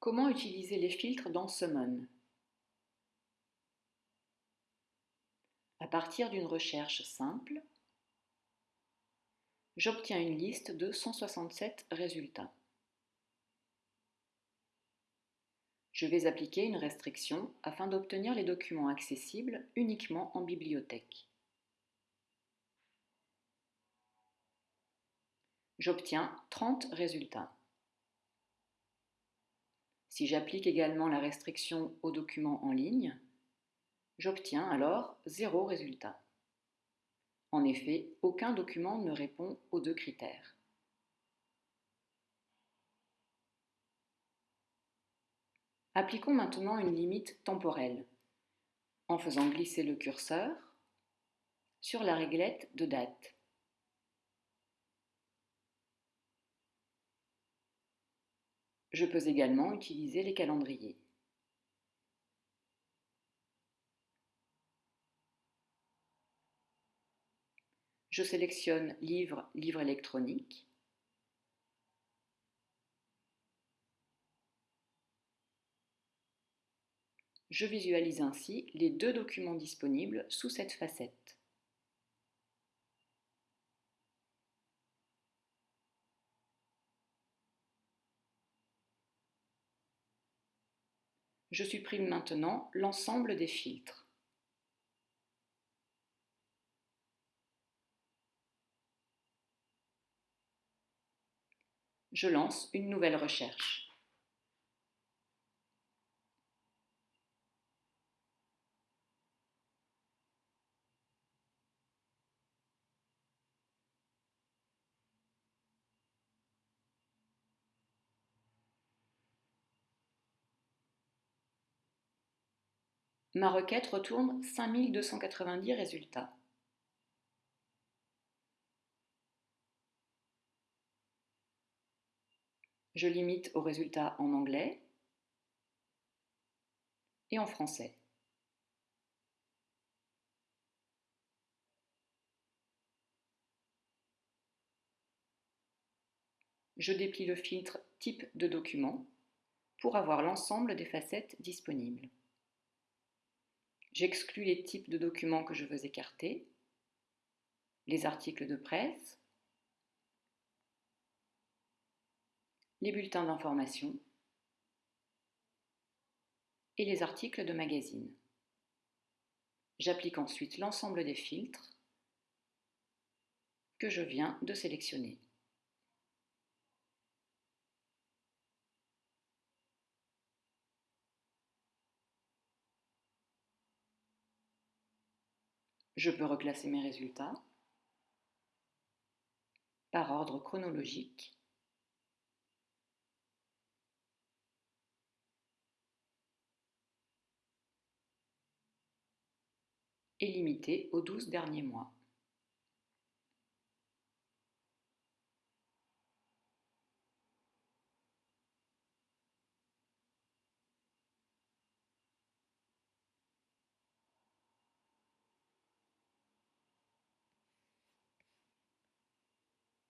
Comment utiliser les filtres dans Summon? À partir d'une recherche simple, j'obtiens une liste de 167 résultats. Je vais appliquer une restriction afin d'obtenir les documents accessibles uniquement en bibliothèque. J'obtiens 30 résultats. Si j'applique également la restriction aux documents en ligne, j'obtiens alors zéro résultat. En effet, aucun document ne répond aux deux critères. Appliquons maintenant une limite temporelle en faisant glisser le curseur sur la réglette de date. Je peux également utiliser les calendriers. Je sélectionne Livre, livre électronique. Je visualise ainsi les deux documents disponibles sous cette facette. Je supprime maintenant l'ensemble des filtres. Je lance une nouvelle recherche. Ma requête retourne 5290 résultats. Je limite aux résultats en anglais et en français. Je déplie le filtre Type de document pour avoir l'ensemble des facettes disponibles. J'exclus les types de documents que je veux écarter, les articles de presse, les bulletins d'information et les articles de magazine. J'applique ensuite l'ensemble des filtres que je viens de sélectionner. Je peux reclasser mes résultats par ordre chronologique et limiter aux 12 derniers mois.